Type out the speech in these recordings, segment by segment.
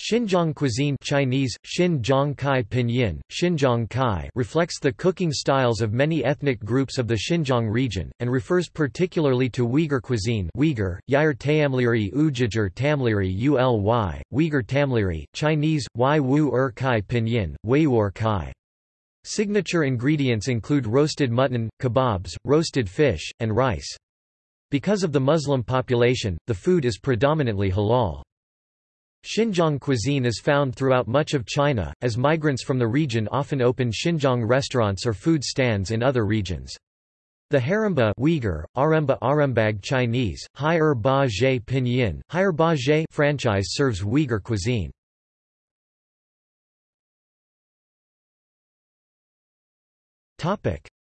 Xinjiang cuisine Chinese, Xinjiang Kai Pinyin, Xinjiang Kai reflects the cooking styles of many ethnic groups of the Xinjiang region, and refers particularly to Uyghur cuisine Uyghur, Yair Tamliri Ujiger Tamliri Uly, Uyghur Tamliri, Chinese, Y Wu Er Kai Pinyin, Weiwar Kai. Signature ingredients include roasted mutton, kebabs, roasted fish, and rice. Because of the Muslim population, the food is predominantly halal. Xinjiang cuisine is found throughout much of China, as migrants from the region often open Xinjiang restaurants or food stands in other regions. The Haremba Uyghur, Aremba Arembag Chinese, Hai-er Ba Zhe Pinyin, Hai-er Ba Zhe franchise serves Uyghur cuisine.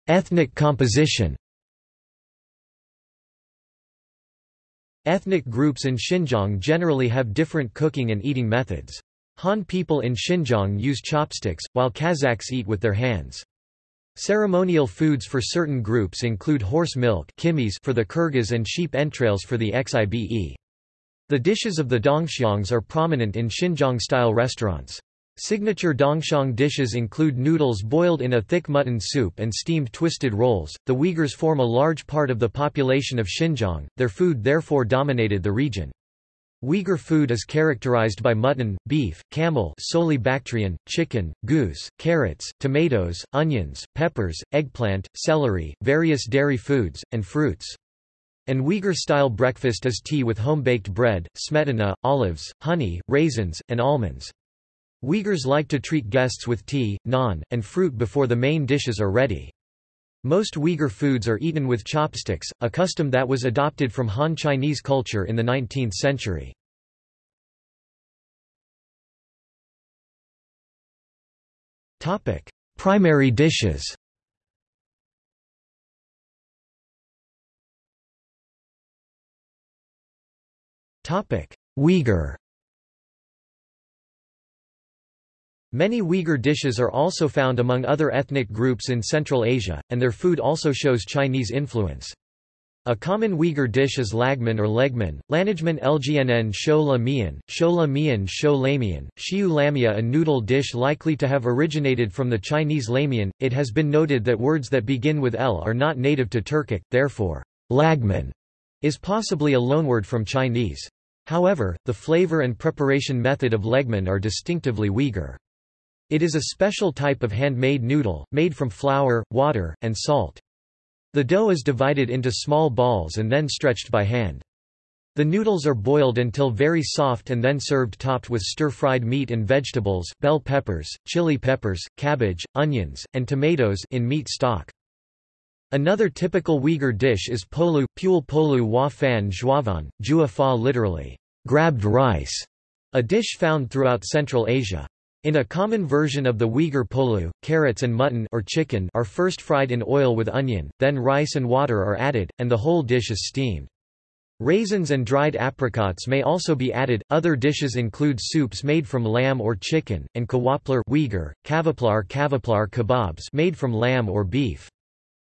Ethnic composition Ethnic groups in Xinjiang generally have different cooking and eating methods. Han people in Xinjiang use chopsticks, while Kazakhs eat with their hands. Ceremonial foods for certain groups include horse milk for the Kyrgyz and sheep entrails for the Xibe. The dishes of the dongxiangs are prominent in Xinjiang-style restaurants. Signature Dongxiang dishes include noodles boiled in a thick mutton soup and steamed twisted rolls. The Uyghurs form a large part of the population of Xinjiang, their food therefore dominated the region. Uyghur food is characterized by mutton, beef, camel solely Bactrian, chicken, goose, carrots, tomatoes, onions, peppers, eggplant, celery, various dairy foods, and fruits. An Uyghur-style breakfast is tea with home-baked bread, smetana, olives, honey, raisins, and almonds. Uyghurs like to treat guests with tea, naan, and fruit before the main dishes are ready. Most Uyghur foods are eaten with chopsticks, a custom that was adopted from Han Chinese culture in the 19th century. Primary dishes Uyghur Many Uyghur dishes are also found among other ethnic groups in Central Asia, and their food also shows Chinese influence. A common Uyghur dish is lagman or legman, lanajman lgnn sho la mian, sho la mian sho lamian, shiu lamia a noodle dish likely to have originated from the Chinese lamian. It has been noted that words that begin with l are not native to Turkic, therefore, lagman is possibly a loanword from Chinese. However, the flavor and preparation method of legman are distinctively Uyghur. It is a special type of handmade noodle, made from flour, water, and salt. The dough is divided into small balls and then stretched by hand. The noodles are boiled until very soft and then served topped with stir-fried meat and vegetables, bell peppers, chili peppers, cabbage, onions, and tomatoes in meat stock. Another typical Uyghur dish is polu, pul polu wa fan zhuavan, jua fa literally, grabbed rice, a dish found throughout Central Asia. In a common version of the Uyghur polu, carrots and mutton or chicken are first fried in oil with onion, then rice and water are added, and the whole dish is steamed. Raisins and dried apricots may also be added. Other dishes include soups made from lamb or chicken, and kawaplar Uyghur, kavaplar kavaplar kebabs made from lamb or beef.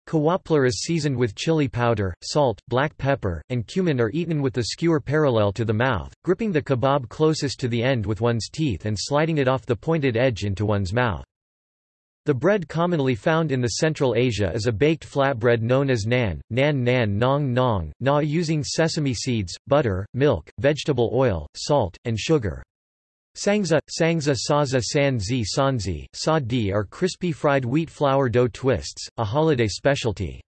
Kawaplar is seasoned with chili powder, salt, black pepper, and cumin are eaten with the skewer parallel to the mouth, gripping the kebab closest to the end with one's teeth and sliding it off the pointed edge into one's mouth. The bread commonly found in the Central Asia is a baked flatbread known as nan, nan nan nong nong, na using sesame seeds, butter, milk, vegetable oil, salt, and sugar. Sangza, sangza saza sanzi sanzi, sa di are crispy fried wheat flour dough twists, a holiday specialty.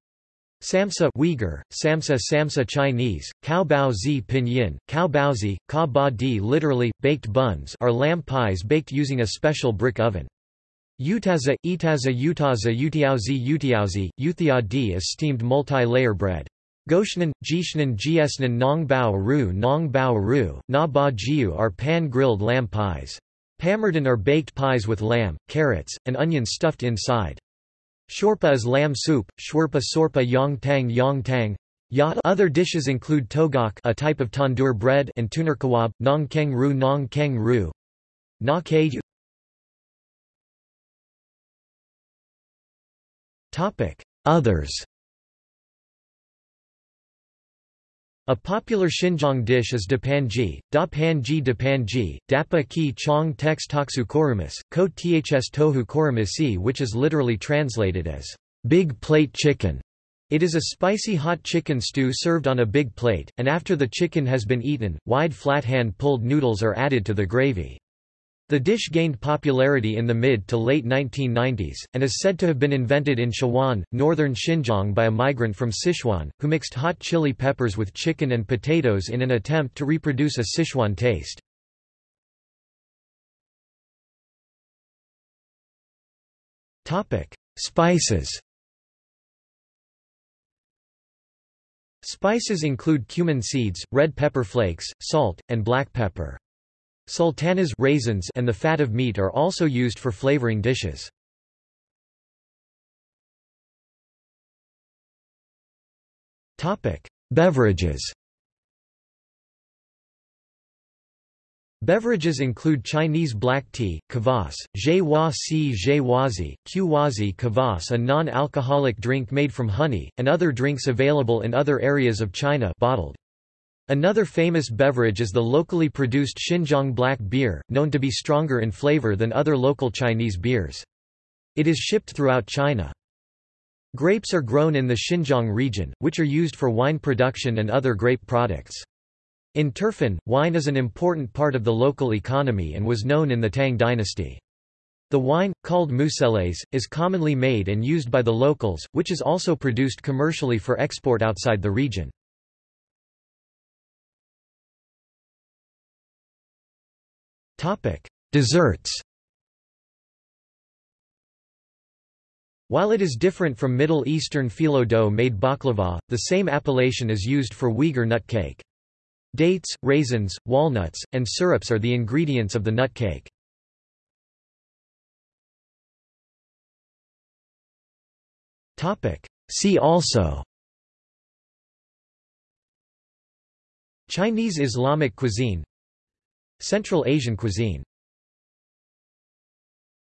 Samsa Uyghur, Samsa Samsa Chinese, Cao Bao Zi Pinyin, Cao Bao Zi, Ka Ba Di literally, baked buns are lamb pies baked using a special brick oven. Utaza, Itaza Utaza Utiaozi Utiaozi, Uthia Di is steamed multi-layer bread. Goshnan, Jishnan Jiesnan Nong Bao Ru Nong Bao Ru, Na Ba Jiu are pan-grilled lamb pies. Pamardan are baked pies with lamb, carrots, and onions stuffed inside. Shorpa is lamb soup, shwerpa sorpa yong tang yong tang. Yat. Other dishes include togok a type of tandoor bread and tuner kawab, nong keng ru nong keng ru. Na Others A popular Xinjiang dish is dapanji, da panji dapanji, dapa ki chong tex toksu korumis, ko ths tohu korumisi which is literally translated as big plate chicken. It is a spicy hot chicken stew served on a big plate, and after the chicken has been eaten, wide flat hand-pulled noodles are added to the gravy. The dish gained popularity in the mid to late 1990s, and is said to have been invented in Shawan, northern Xinjiang by a migrant from Sichuan, who mixed hot chili peppers with chicken and potatoes in an attempt to reproduce a Sichuan taste. Spices Spices include cumin seeds, red pepper flakes, salt, and black pepper. Sultanas raisins and the fat of meat are also used for flavoring dishes. Beverages Beverages include Chinese black tea, kvass, zhe si zhe qwazi kvass a non-alcoholic drink made from honey, and other drinks available in other areas of China bottled. Another famous beverage is the locally produced Xinjiang black beer, known to be stronger in flavor than other local Chinese beers. It is shipped throughout China. Grapes are grown in the Xinjiang region, which are used for wine production and other grape products. In Turfan, wine is an important part of the local economy and was known in the Tang dynasty. The wine, called museles, is commonly made and used by the locals, which is also produced commercially for export outside the region. Topic: Desserts. While it is different from Middle Eastern phyllo dough-made baklava, the same appellation is used for Uyghur nut cake. Dates, raisins, walnuts, and syrups are the ingredients of the nut cake. See also Chinese Islamic cuisine Central Asian cuisine